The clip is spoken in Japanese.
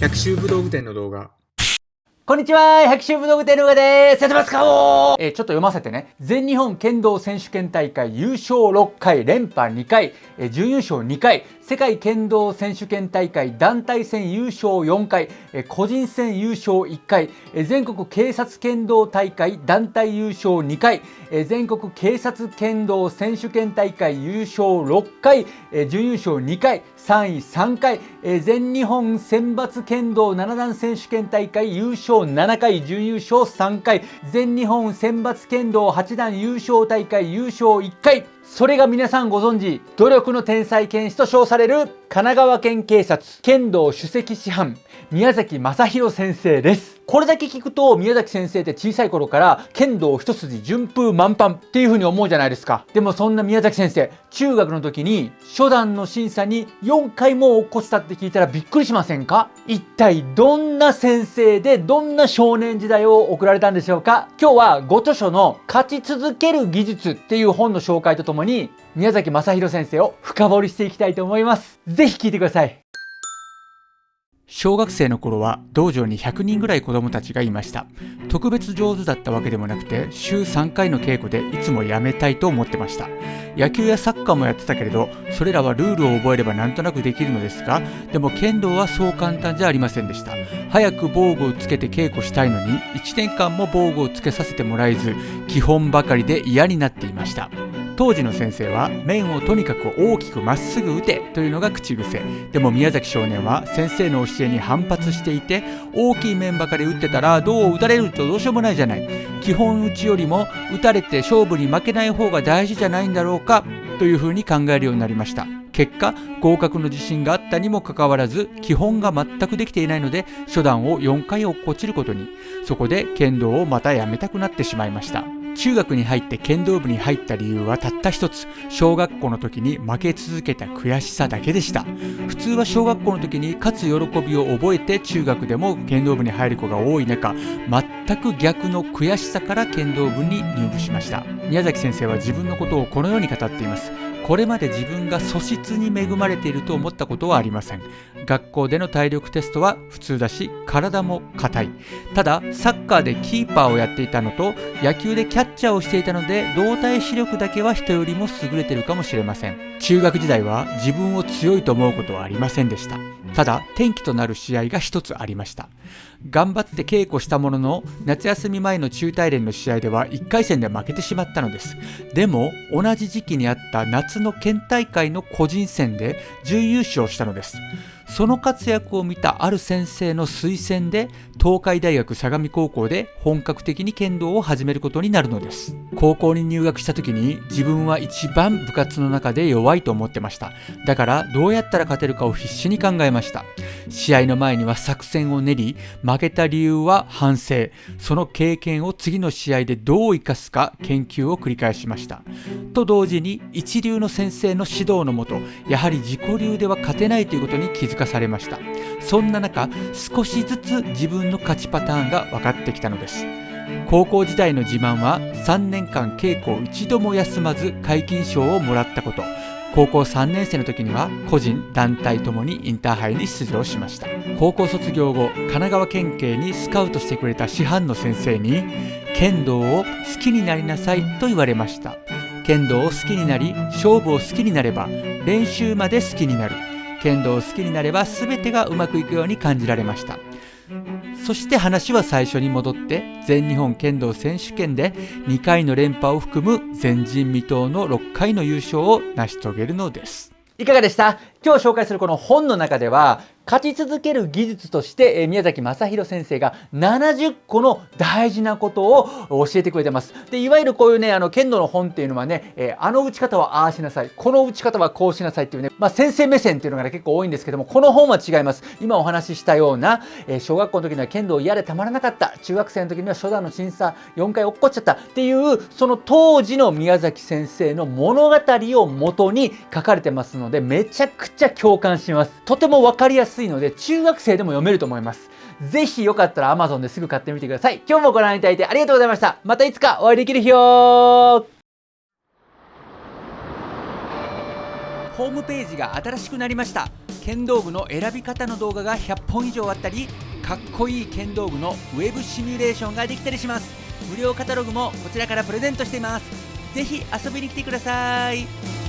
百秋武道具店の動画。こんにちは百秋武道具店の上です。やってますかおえー、ちょっと読ませてね。全日本剣道選手権大会優勝6回連覇2回、えー、準優勝2回。世界剣道選手権大会団体戦優勝4回、えー、個人戦優勝1回、えー、全国警察剣道大会団体優勝2回、えー、全国警察剣道選手権大会優勝6回、えー、準優勝2回。3位3回、えー、全日本選抜剣道7段選手権大会優勝7回準優勝3回。全日本選抜剣道8段優勝大会優勝1回。それが皆さんご存知。努力の天才剣士と称される神奈川県警察。剣道首席師範。宮崎正弘先生です。これだけ聞くと宮崎先生って小さい頃から剣道一筋順風満帆っていう風に思うじゃないですか。でもそんな宮崎先生中学の時に初段の審査に4回も落っこちたって聞いたらびっくりしませんか？一体どんな先生でどんな少年時代を送られたんでしょうか？今日はご著書の勝ち続ける技術っていう本の紹介とともに宮崎正弘先生を深掘りしていきたいと思います。是非聞いてください。小学生の頃は道場に100人ぐらい子供たちがいました。特別上手だったわけでもなくて週3回の稽古でいつもやめたいと思ってました。野球やサッカーもやってたけれどそれらはルールを覚えればなんとなくできるのですがでも剣道はそう簡単じゃありませんでした。早く防具をつけて稽古したいのに1年間も防具をつけさせてもらえず基本ばかりで嫌になっていました。当時の先生は面をとにかく大きくまっすぐ打てというのが口癖でも宮崎少年は先生の教えに反発していて大きい面ばかり打ってたらどう打たれるとどうしようもないじゃない。基本打ちよりも打たれて勝負に負けない方が大事じゃないんだろうかというふうに考えるようになりました。結果合格の自信があったにもかかわらず基本が全くできていないので初段を4回落っこちることに。そこで剣道をまたやめたくなってしまいました。中学に入って剣道部に入った理由はたった一つ。小学校の時に負け続けた悔しさだけでした。普通は小学校の時に勝つ喜びを覚えて中学でも剣道部に入る子が多い中全く逆の悔しさから剣道部に入部しました。宮崎先生は自分のことをこのように語っています。これまで自分が素質に恵まれていると思ったことはありません。学校での体力テストは普通だし体も硬い。ただサッカーでキーパーをやっていたのと野球でキャッチャーをしていたので動体視力だけは人よりも優れてるかもしれません。中学時代は自分を強いと思うことはありませんでした。ただ転機となる試合が一つありました。頑張って稽古したものの夏休み前の中大連の試合では1回戦で負けてしまったのです。でも同じ時期にあった夏の県大会の個人戦で準優勝したのです。その活躍を見たある先生の推薦で東海大学相模高校で本格的に剣道を始めることになるのです。高校に入学した時に自分は一番部活の中で弱いと思ってました。だからどうやったら勝てるかを必死に考えました。試合の前には作戦を練り負けた理由は反省。その経験を次の試合でどう生かすか研究を繰り返しました。と同時に一流の先生の指導のもとやはり自己流では勝てないということに気づかされました。そんな中少しずつ自分の勝ちパターンが分かってきたのです。高校時代の自慢は3年間稽古を一度も休まず皆勤賞をもらったこと。高校3年生の時には個人団体ともにインターハイに出場しました。高校卒業後神奈川県警にスカウトしてくれた師範の先生に剣道を好きになりなさいと言われました。剣道を好きになり勝負を好きになれば練習まで好きになる。剣道を好きになれば全てがうまくいくように感じられました。そして話は最初に戻って全日本剣道選手権で2回の連覇を含む前人未到の6回の優勝を成し遂げるのです。いかがでした？今日紹介するこの本の中では勝ち続ける技術として、え宮崎正弘先生が70個の大事なことを教えてくれてます。で、いわゆるこういうね、あの、剣道の本っていうのはね、えあの打ち方はああしなさい、この打ち方はこうしなさいっていうね、まあ、先生目線っていうのがね、結構多いんですけども、この本は違います。今お話ししたような、え小学校の時には剣道嫌でたまらなかった、中学生の時には初段の審査4回落っこっちゃったっていう、その当時の宮崎先生の物語を元に書かれてますので、めちゃくちゃ共感します。とてもわかりやすいので、中学生でも読めると思います。ぜひよかったら Amazon ですぐ買ってみてください。今日もご覧いただいてありがとうございました。またいつかお会いできる日をホームページが新しくなりました剣道具の選び方の動画が100本以上あったりかっこいい剣道具のウェブシミュレーションができたりします無料カタログもこちらからプレゼントしていますぜひ遊びに来てください